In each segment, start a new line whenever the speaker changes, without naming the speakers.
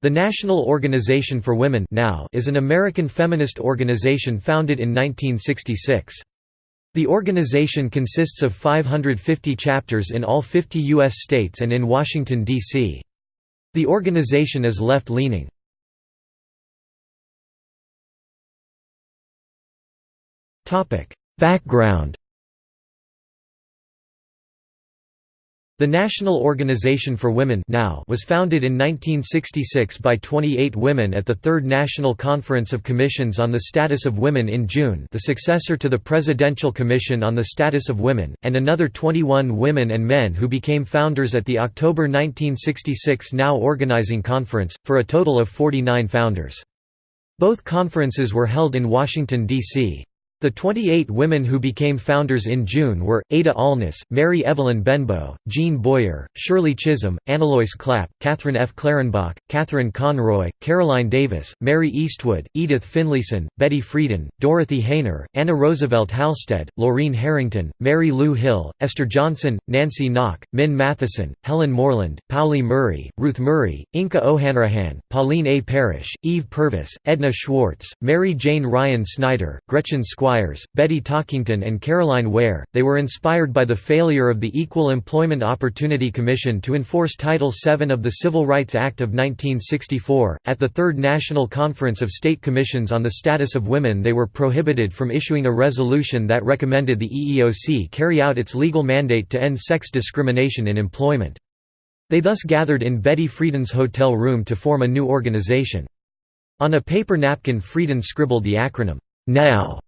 The National Organization for Women now is an American feminist organization founded in 1966. The organization consists of 550 chapters in all 50 U.S. states and in Washington, D.C. The organization is left-leaning. Background The National Organization for Women now was founded in 1966 by 28 women at the Third National Conference of Commissions on the Status of Women in June the successor to the Presidential Commission on the Status of Women, and another 21 women and men who became founders at the October 1966 Now Organizing Conference, for a total of 49 founders. Both conferences were held in Washington, D.C. The 28 women who became founders in June were, Ada Allness, Mary Evelyn Benbow, Gene Boyer, Shirley Chisholm, Analoyce Clapp, Kathryn F. Clarenbach, Catherine Conroy, Caroline Davis, Mary Eastwood, Edith Finlayson, Betty Friedan, Dorothy Haener, Anna Roosevelt Halsted, Lorene Harrington, Mary Lou Hill, Esther Johnson, Nancy Knaak, Min Matheson, Helen Moreland, Pauli Murray, Ruth Murray, Inka O'Hanrahan, Pauline A. Parish, Eve Purvis, Edna Schwartz, Mary Jane Ryan Snyder, Gretchen Squire Squires, Betty Talkington and Caroline Ware. They were inspired by the failure of the Equal Employment Opportunity Commission to enforce Title VII of the Civil Rights Act of 1964. At the Third National Conference of State Commissions on the Status of Women, they were prohibited from issuing a resolution that recommended the EEOC carry out its legal mandate to end sex discrimination in employment. They thus gathered in Betty Friedan's hotel room to form a new organization. On a paper napkin Friedan scribbled the acronym, NOW,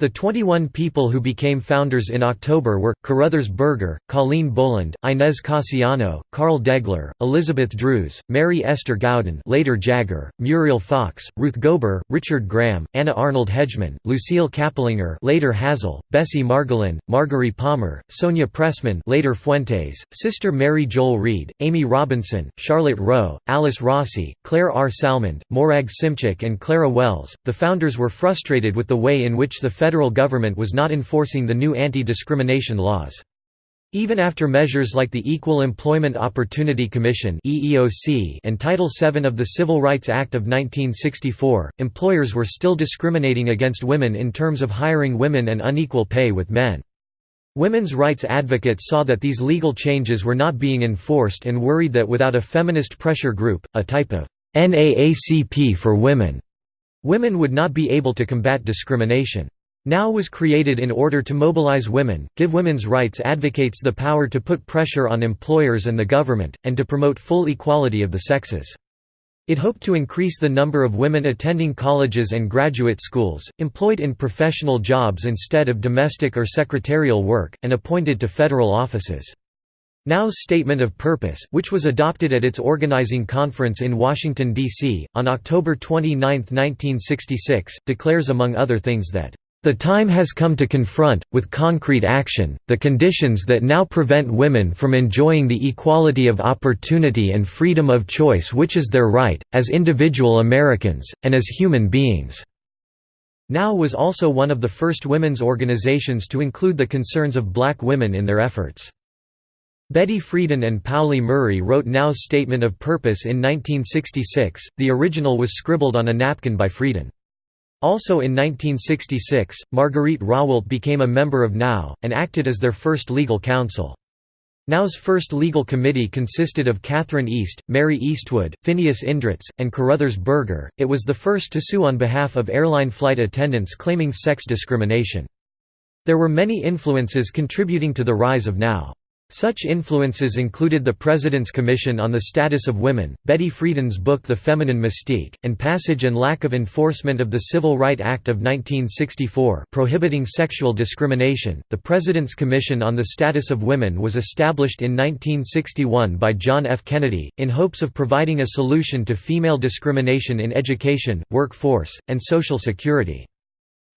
the 21 people who became founders in October were, Caruthers Berger, Colleen Boland, Inez Casiano, Carl Degler, Elizabeth Drews, Mary Esther Gaulden later Jagger, Muriel Fox, Ruth Gober, Richard Graham, Anna Arnold Hedgeman, Lucille Kapplinger later Hazel, Bessie Margolin, Marguerite Palmer, Sonia Pressman later Fuentes, Sister Mary Joel Read, Amy Robinson, Charlotte Roe, Alice Rossi, Claire R. Salmond, Morag Simchak and Clara Wells. The founders were frustrated with the way in which the federal government was not enforcing the new anti-discrimination laws. Even after measures like the Equal Employment Opportunity Commission and Title VII of the Civil Rights Act of 1964, employers were still discriminating against women in terms of hiring women and unequal pay with men. Women's rights advocates saw that these legal changes were not being enforced and worried that without a feminist pressure group, a type of NAACP for women, women would not be able to combat discrimination. NOW was created in order to mobilize women, give women's rights advocates the power to put pressure on employers and the government, and to promote full equality of the sexes. It hoped to increase the number of women attending colleges and graduate schools, employed in professional jobs instead of domestic or secretarial work, and appointed to federal offices. NOW's Statement of Purpose, which was adopted at its organizing conference in Washington, D.C., on October 29, 1966, declares among other things that the time has come to confront, with concrete action, the conditions that now prevent women from enjoying the equality of opportunity and freedom of choice which is their right, as individual Americans, and as human beings." NOW was also one of the first women's organizations to include the concerns of black women in their efforts. Betty Friedan and Pauli Murray wrote NOW's Statement of Purpose in 1966, the original was scribbled on a napkin by Friedan. Also in 1966, Marguerite Rawalt became a member of NOW, and acted as their first legal counsel. NOW's first legal committee consisted of Catherine East, Mary Eastwood, Phineas Indritz, and Caruthers Berger. It was the first to sue on behalf of airline flight attendants claiming sex discrimination. There were many influences contributing to the rise of NOW. Such influences included the President's Commission on the Status of Women, Betty Friedan's book The Feminine Mystique, and passage and lack of enforcement of the Civil Right Act of 1964 prohibiting sexual discrimination. The President's Commission on the Status of Women was established in 1961 by John F. Kennedy, in hopes of providing a solution to female discrimination in education, workforce, and Social Security.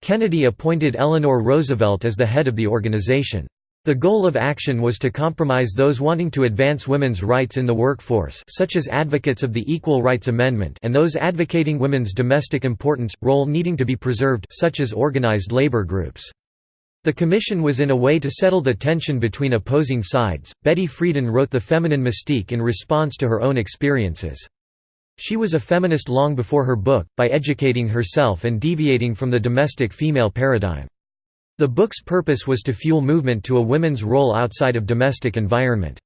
Kennedy appointed Eleanor Roosevelt as the head of the organization. The goal of action was to compromise those wanting to advance women's rights in the workforce such as advocates of the Equal Rights Amendment and those advocating women's domestic importance, role needing to be preserved such as organized labor groups. The commission was in a way to settle the tension between opposing sides. Betty Friedan wrote The Feminine Mystique in response to her own experiences. She was a feminist long before her book, by educating herself and deviating from the domestic female paradigm. The book's purpose was to fuel movement to a women's role outside of domestic environment.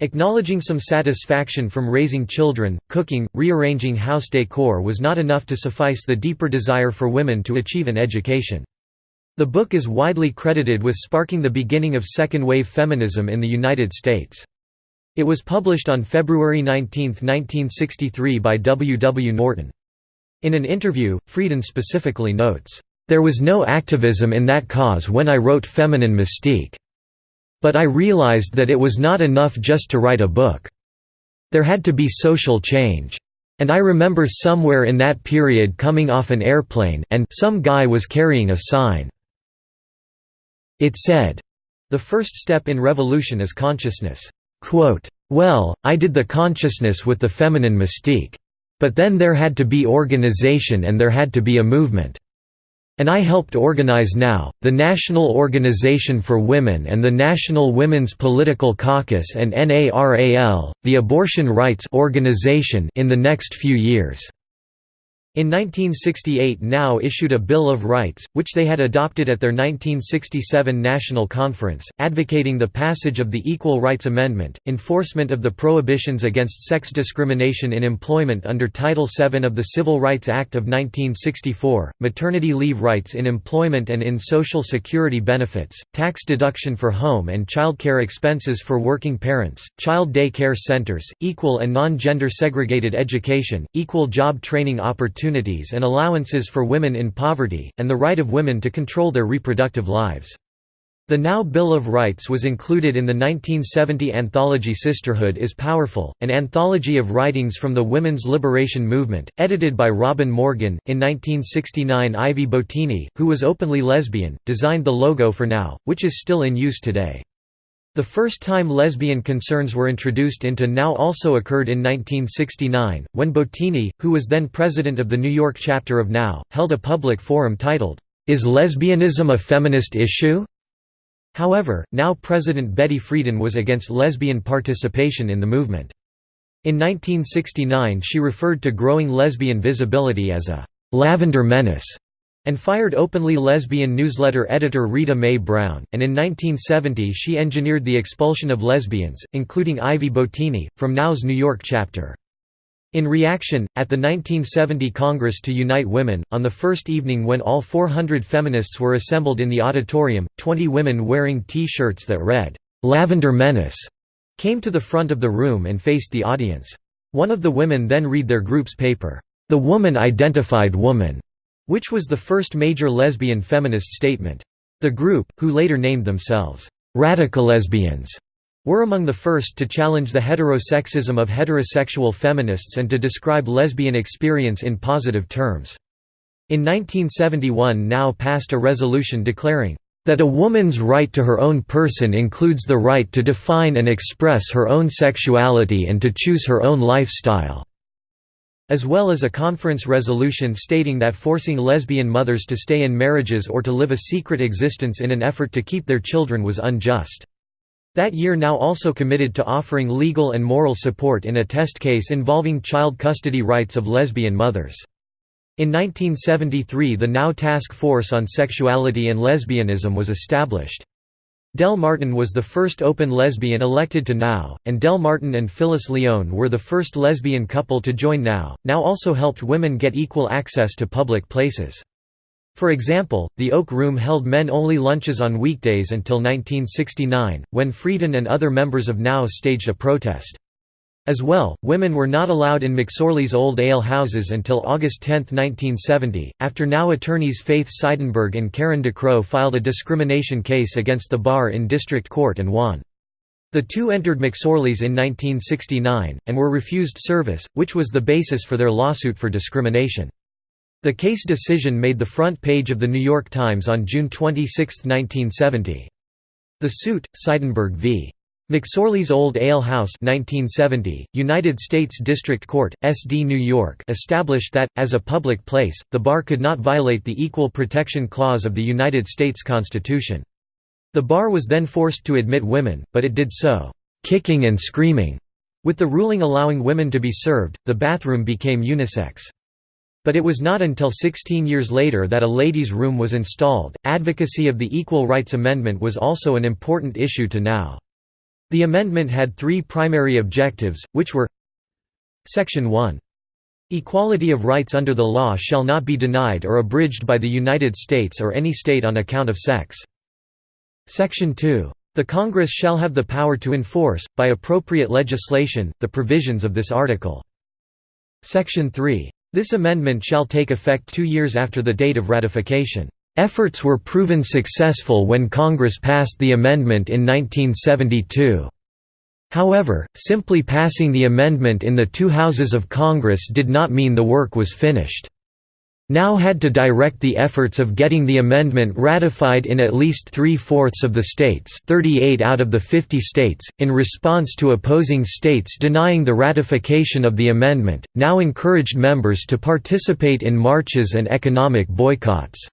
Acknowledging some satisfaction from raising children, cooking, rearranging house decor was not enough to suffice the deeper desire for women to achieve an education. The book is widely credited with sparking the beginning of second-wave feminism in the United States. It was published on February 19, 1963 by W. W. Norton. In an interview, Friedan specifically notes, "...there was no activism in that cause when I wrote Feminine Mystique. But I realized that it was not enough just to write a book. There had to be social change. And I remember somewhere in that period coming off an airplane and some guy was carrying a sign. It said, the first step in revolution is consciousness. Quote, well, I did the consciousness with the feminine mystique. But then there had to be organization and there had to be a movement. And I helped organize NOW, the National Organization for Women and the National Women's Political Caucus and NARAL, the Abortion Rights Organization in the next few years. In 1968 NOW issued a Bill of Rights, which they had adopted at their 1967 National Conference, advocating the passage of the Equal Rights Amendment, enforcement of the prohibitions against sex discrimination in employment under Title VII of the Civil Rights Act of 1964, maternity leave rights in employment and in Social Security benefits, tax deduction for home and childcare expenses for working parents, child day care centers, equal and non-gender segregated education, equal job training opportunities opportunities and allowances for women in poverty, and the right of women to control their reproductive lives. The Now Bill of Rights was included in the 1970 anthology Sisterhood is Powerful, an anthology of writings from the women's liberation movement, edited by Robin Morgan. In 1969, Ivy Bottini, who was openly lesbian, designed the logo for Now, which is still in use today. The first time lesbian concerns were introduced into Now also occurred in 1969, when Bottini, who was then president of the New York chapter of Now, held a public forum titled, "'Is Lesbianism a Feminist Issue?' However, Now President Betty Friedan was against lesbian participation in the movement. In 1969 she referred to growing lesbian visibility as a "'lavender menace' and fired openly lesbian newsletter editor Rita Mae Brown, and in 1970 she engineered the expulsion of lesbians, including Ivy Bottini, from Now's New York chapter. In reaction, at the 1970 Congress to Unite Women, on the first evening when all 400 feminists were assembled in the auditorium, 20 women wearing T-shirts that read, "'Lavender Menace' came to the front of the room and faced the audience. One of the women then read their group's paper, "'The Woman Identified Woman' which was the first major lesbian feminist statement. The group, who later named themselves, "'radical lesbians' were among the first to challenge the heterosexism of heterosexual feminists and to describe lesbian experience in positive terms. In 1971 Now passed a resolution declaring, "...that a woman's right to her own person includes the right to define and express her own sexuality and to choose her own lifestyle." As well as a conference resolution stating that forcing lesbian mothers to stay in marriages or to live a secret existence in an effort to keep their children was unjust. That year Now also committed to offering legal and moral support in a test case involving child custody rights of lesbian mothers. In 1973 the Now Task Force on Sexuality and Lesbianism was established. Del Martin was the first open lesbian elected to NOW, and Del Martin and Phyllis Lyon were the first lesbian couple to join NOW. NOW also helped women get equal access to public places. For example, the Oak Room held men-only lunches on weekdays until 1969, when Friedan and other members of NOW staged a protest. As well, women were not allowed in McSorley's old ale houses until August 10, 1970, after now attorneys Faith Seidenberg and Karen DeCrow filed a discrimination case against the bar in district court and won. The two entered McSorley's in 1969, and were refused service, which was the basis for their lawsuit for discrimination. The case decision made the front page of The New York Times on June 26, 1970. The suit, Seidenberg v. McSorley's Old Ale House 1970, United States District Court, SD New York established that, as a public place, the bar could not violate the Equal Protection Clause of the United States Constitution. The bar was then forced to admit women, but it did so, "...kicking and screaming." With the ruling allowing women to be served, the bathroom became unisex. But it was not until 16 years later that a ladies' room was installed. Advocacy of the Equal Rights Amendment was also an important issue to now. The amendment had three primary objectives, which were Section 1. Equality of rights under the law shall not be denied or abridged by the United States or any state on account of sex. Section 2. The Congress shall have the power to enforce, by appropriate legislation, the provisions of this article. Section 3. This amendment shall take effect two years after the date of ratification. Efforts were proven successful when Congress passed the amendment in 1972. However, simply passing the amendment in the two houses of Congress did not mean the work was finished now had to direct the efforts of getting the amendment ratified in at least three-fourths of the states 38 out of the 50 states, in response to opposing states denying the ratification of the amendment, now encouraged members to participate in marches and economic boycotts.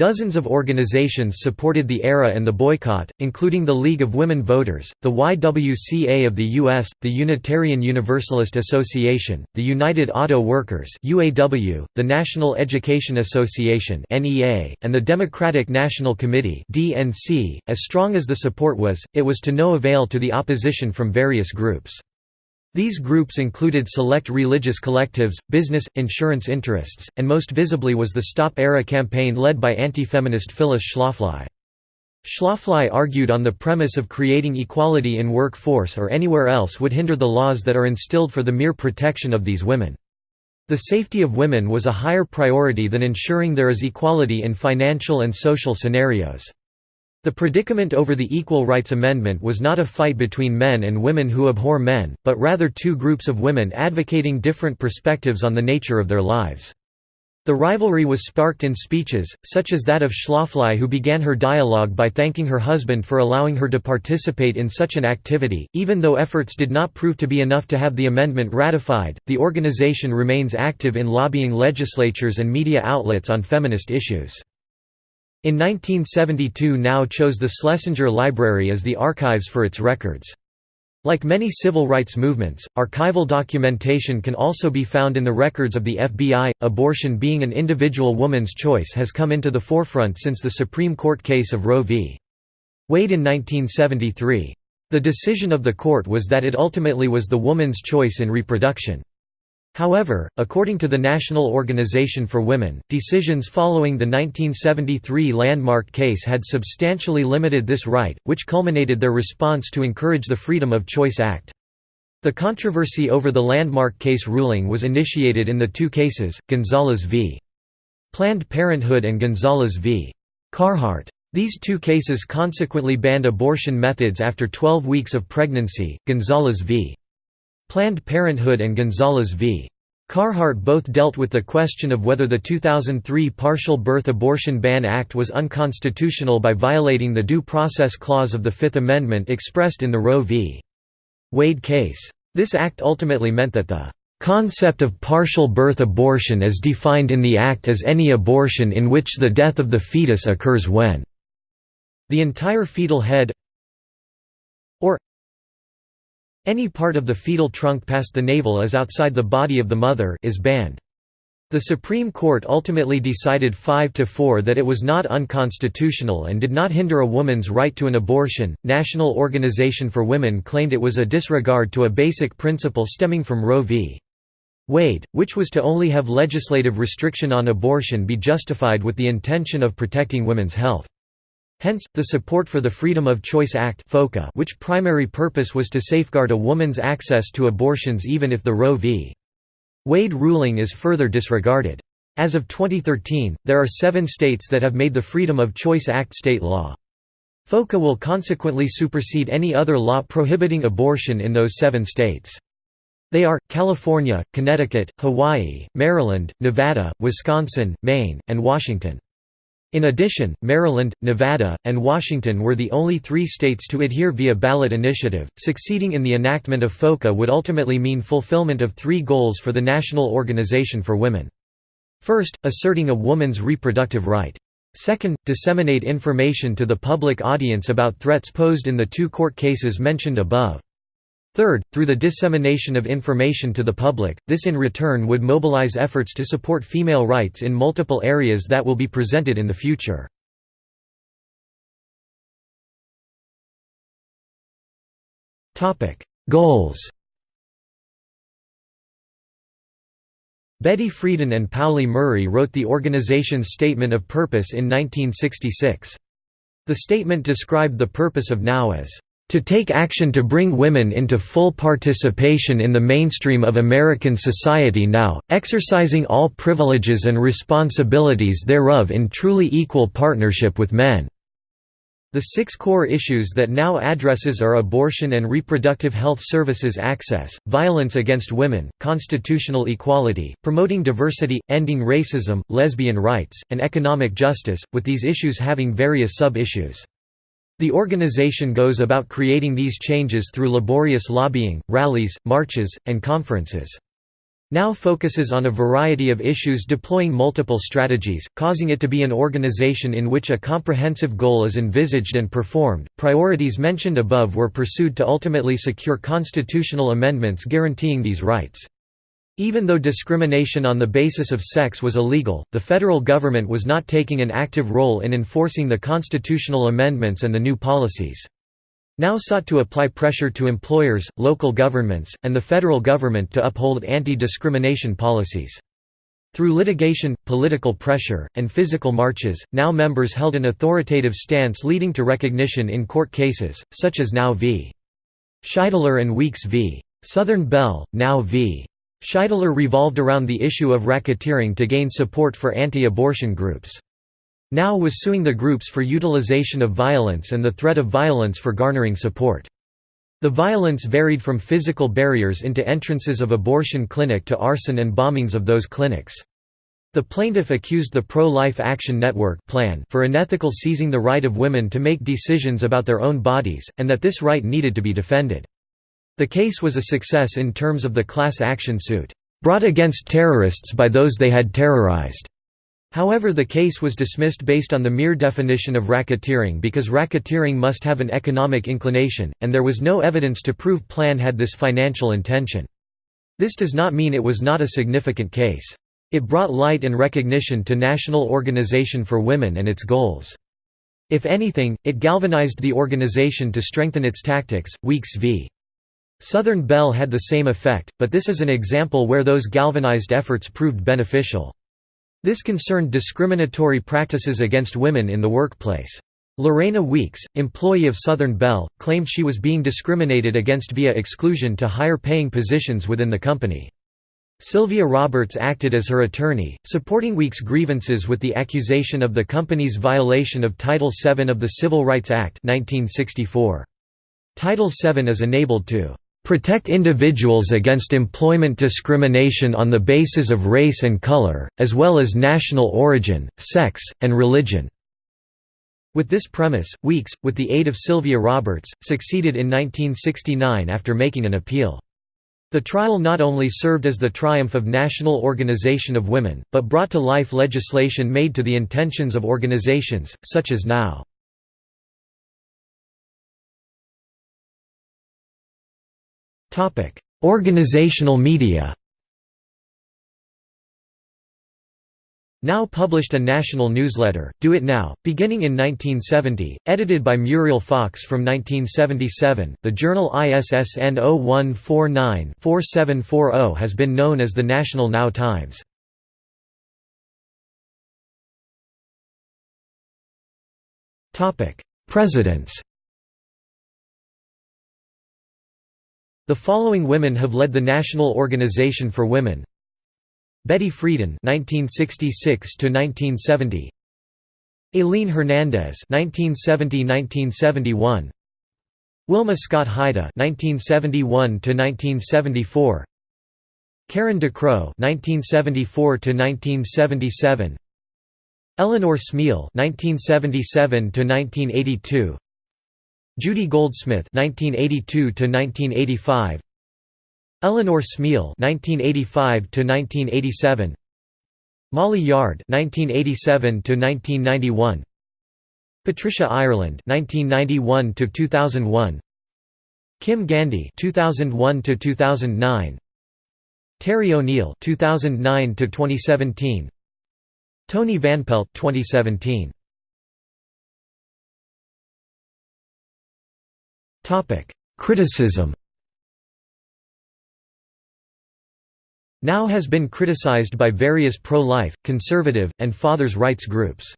Dozens of organizations supported the ERA and the boycott, including the League of Women Voters, the YWCA of the U.S., the Unitarian Universalist Association, the United Auto Workers the National Education Association and the Democratic National Committee. .As strong as the support was, it was to no avail to the opposition from various groups. These groups included select religious collectives, business, insurance interests, and most visibly was the Stop ERA campaign led by anti-feminist Phyllis Schlafly. Schlafly argued on the premise of creating equality in workforce or anywhere else would hinder the laws that are instilled for the mere protection of these women. The safety of women was a higher priority than ensuring there is equality in financial and social scenarios. The predicament over the Equal Rights Amendment was not a fight between men and women who abhor men, but rather two groups of women advocating different perspectives on the nature of their lives. The rivalry was sparked in speeches, such as that of Schlafly who began her dialogue by thanking her husband for allowing her to participate in such an activity. Even though efforts did not prove to be enough to have the amendment ratified, the organization remains active in lobbying legislatures and media outlets on feminist issues. In 1972 now chose the Schlesinger Library as the archives for its records. Like many civil rights movements, archival documentation can also be found in the records of the FBI. Abortion being an individual woman's choice has come into the forefront since the Supreme Court case of Roe v. Wade in 1973. The decision of the court was that it ultimately was the woman's choice in reproduction. However, according to the National Organization for Women, decisions following the 1973 landmark case had substantially limited this right, which culminated their response to encourage the Freedom of Choice Act. The controversy over the landmark case ruling was initiated in the two cases, Gonzales v. Planned Parenthood and Gonzales v. Carhart. These two cases consequently banned abortion methods after 12 weeks of pregnancy, Gonzales v. Planned Parenthood and Gonzales v. Carhart both dealt with the question of whether the 2003 Partial Birth Abortion Ban Act was unconstitutional by violating the Due Process Clause of the Fifth Amendment expressed in the Roe v. Wade case. This act ultimately meant that the concept of partial birth abortion is defined in the Act as any abortion in which the death of the fetus occurs when the entire fetal head or any part of the fetal trunk past the navel is outside the body of the mother is banned. The Supreme Court ultimately decided 5 to 4 that it was not unconstitutional and did not hinder a woman's right to an abortion. National Organization for Women claimed it was a disregard to a basic principle stemming from Roe v. Wade, which was to only have legislative restriction on abortion be justified with the intention of protecting women's health. Hence, the support for the Freedom of Choice Act which primary purpose was to safeguard a woman's access to abortions even if the Roe v. Wade ruling is further disregarded. As of 2013, there are seven states that have made the Freedom of Choice Act state law. FOCA will consequently supersede any other law prohibiting abortion in those seven states. They are, California, Connecticut, Hawaii, Maryland, Nevada, Wisconsin, Maine, and Washington. In addition, Maryland, Nevada, and Washington were the only three states to adhere via ballot initiative. Succeeding in the enactment of FOCA would ultimately mean fulfillment of three goals for the National Organization for Women. First, asserting a woman's reproductive right. Second, disseminate information to the public audience about threats posed in the two court cases mentioned above. Third, through the dissemination of information to the public, this in return would mobilize efforts to support female rights in multiple areas that will be presented in the future. Goals Betty Friedan and Pauli Murray wrote the organization's Statement of Purpose in 1966. The statement described the purpose of NOW as to take action to bring women into full participation in the mainstream of American society now, exercising all privileges and responsibilities thereof in truly equal partnership with men." The six core issues that NOW addresses are abortion and reproductive health services access, violence against women, constitutional equality, promoting diversity, ending racism, lesbian rights, and economic justice, with these issues having various sub-issues. The organization goes about creating these changes through laborious lobbying, rallies, marches, and conferences. Now focuses on a variety of issues deploying multiple strategies, causing it to be an organization in which a comprehensive goal is envisaged and performed. Priorities mentioned above were pursued to ultimately secure constitutional amendments guaranteeing these rights. Even though discrimination on the basis of sex was illegal, the federal government was not taking an active role in enforcing the constitutional amendments and the new policies. Now sought to apply pressure to employers, local governments, and the federal government to uphold anti-discrimination policies. Through litigation, political pressure, and physical marches, NOW members held an authoritative stance leading to recognition in court cases, such as NOW v. Scheidler and Weeks v. Southern Bell, NOW v. Scheidler revolved around the issue of racketeering to gain support for anti-abortion groups. NOW was suing the groups for utilization of violence and the threat of violence for garnering support. The violence varied from physical barriers into entrances of abortion clinic to arson and bombings of those clinics. The plaintiff accused the Pro-Life Action Network plan for unethical seizing the right of women to make decisions about their own bodies, and that this right needed to be defended. The case was a success in terms of the class action suit, brought against terrorists by those they had terrorized. However the case was dismissed based on the mere definition of racketeering because racketeering must have an economic inclination, and there was no evidence to prove Plan had this financial intention. This does not mean it was not a significant case. It brought light and recognition to National Organization for Women and its goals. If anything, it galvanized the organization to strengthen its tactics. Weeks v. Southern Bell had the same effect, but this is an example where those galvanized efforts proved beneficial. This concerned discriminatory practices against women in the workplace. Lorena Weeks, employee of Southern Bell, claimed she was being discriminated against via exclusion to higher paying positions within the company. Sylvia Roberts acted as her attorney, supporting Weeks' grievances with the accusation of the company's violation of Title VII of the Civil Rights Act 1964. Title VII is enabled to protect individuals against employment discrimination on the basis of race and color, as well as national origin, sex, and religion." With this premise, Weeks, with the aid of Sylvia Roberts, succeeded in 1969 after making an appeal. The trial not only served as the triumph of National Organization of Women, but brought to life legislation made to the intentions of organizations, such as NOW. Organizational media Now published a national newsletter, Do It Now, beginning in 1970, edited by Muriel Fox from 1977. The journal ISSN 0149-4740 has been known as the National Now Times. Topic: Presidents The following women have led the National Organization for Women Betty Friedan 1966 to 1970. Aileen Hernandez (1970–1971), Wilma Scott Heide (1971–1974), Karen DeCrow (1974–1977), Eleanor Smeal (1977–1982). Judy Goldsmith (1982–1985), Eleanor Smeal (1985–1987), Molly Yard (1987–1991), Patricia Ireland (1991–2001), Kim Gandy 2001 to 2009 Terry O'Neill 2009 to 2017 Toni Van Pelt 2017 Criticism Now has been criticized by various pro-life, conservative, and fathers' rights groups.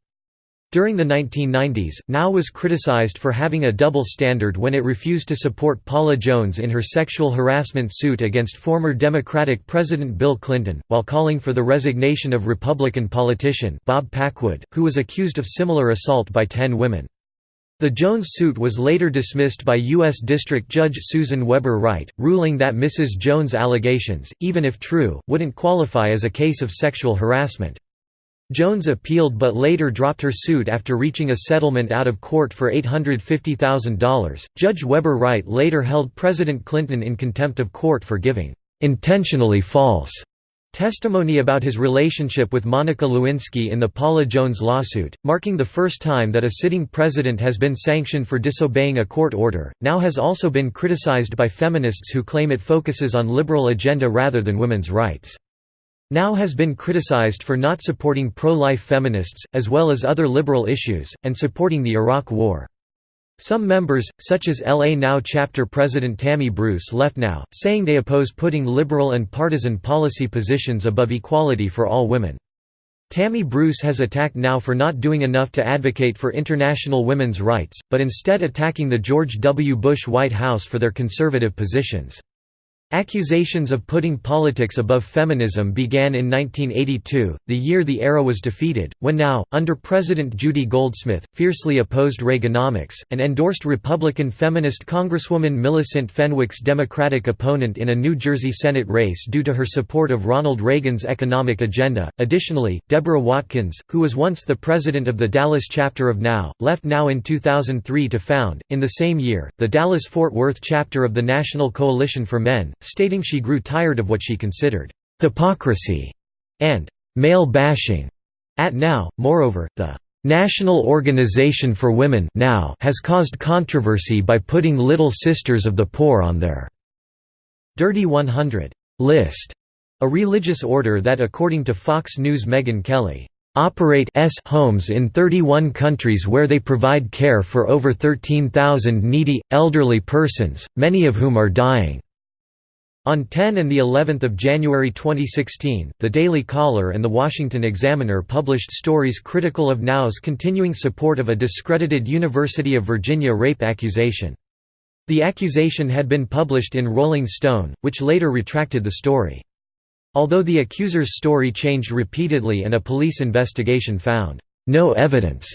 During the 1990s, Now was criticized for having a double standard when it refused to support Paula Jones in her sexual harassment suit against former Democratic President Bill Clinton, while calling for the resignation of Republican politician Bob Packwood, who was accused of similar assault by ten women. The Jones suit was later dismissed by U.S. District Judge Susan Weber Wright, ruling that Mrs. Jones' allegations, even if true, wouldn't qualify as a case of sexual harassment. Jones appealed but later dropped her suit after reaching a settlement out of court for $850,000. Judge Weber Wright later held President Clinton in contempt of court for giving intentionally false testimony about his relationship with Monica Lewinsky in the Paula Jones lawsuit, marking the first time that a sitting president has been sanctioned for disobeying a court order. Now has also been criticized by feminists who claim it focuses on liberal agenda rather than women's rights. Now has been criticized for not supporting pro-life feminists, as well as other liberal issues, and supporting the Iraq War. Some members, such as LA Now chapter president Tammy Bruce left Now, saying they oppose putting liberal and partisan policy positions above equality for all women. Tammy Bruce has attacked Now for not doing enough to advocate for international women's rights, but instead attacking the George W. Bush White House for their conservative positions. Accusations of putting politics above feminism began in 1982, the year the era was defeated, when now, under President Judy Goldsmith, fiercely opposed Reaganomics, and endorsed Republican feminist Congresswoman Millicent Fenwick's Democratic opponent in a New Jersey Senate race due to her support of Ronald Reagan's economic agenda. Additionally, Deborah Watkins, who was once the president of the Dallas chapter of Now, left Now in 2003 to found, in the same year, the Dallas Fort Worth chapter of the National Coalition for Men, stating she grew tired of what she considered hypocrisy and male bashing at Now. Moreover, the National Organization for Women now has caused controversy by putting Little Sisters of the Poor on their Dirty 100 list, a religious order that according to Fox News Megyn Kelly operate s homes in 31 countries where they provide care for over 13,000 needy, elderly persons, many of whom are dying. On 10 and the 11th of January 2016, The Daily Caller and The Washington Examiner published stories critical of Now's continuing support of a discredited University of Virginia rape accusation. The accusation had been published in Rolling Stone, which later retracted the story. Although the accuser's story changed repeatedly and a police investigation found no evidence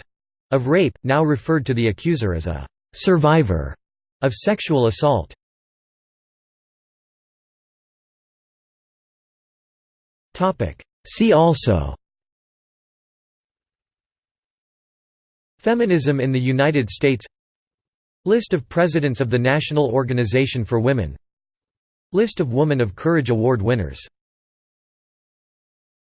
of rape, Now referred to the accuser as a survivor of sexual assault. See also. Feminism in the United States. List of Presidents of the National Organization for Women. List of Woman of Courage Award winners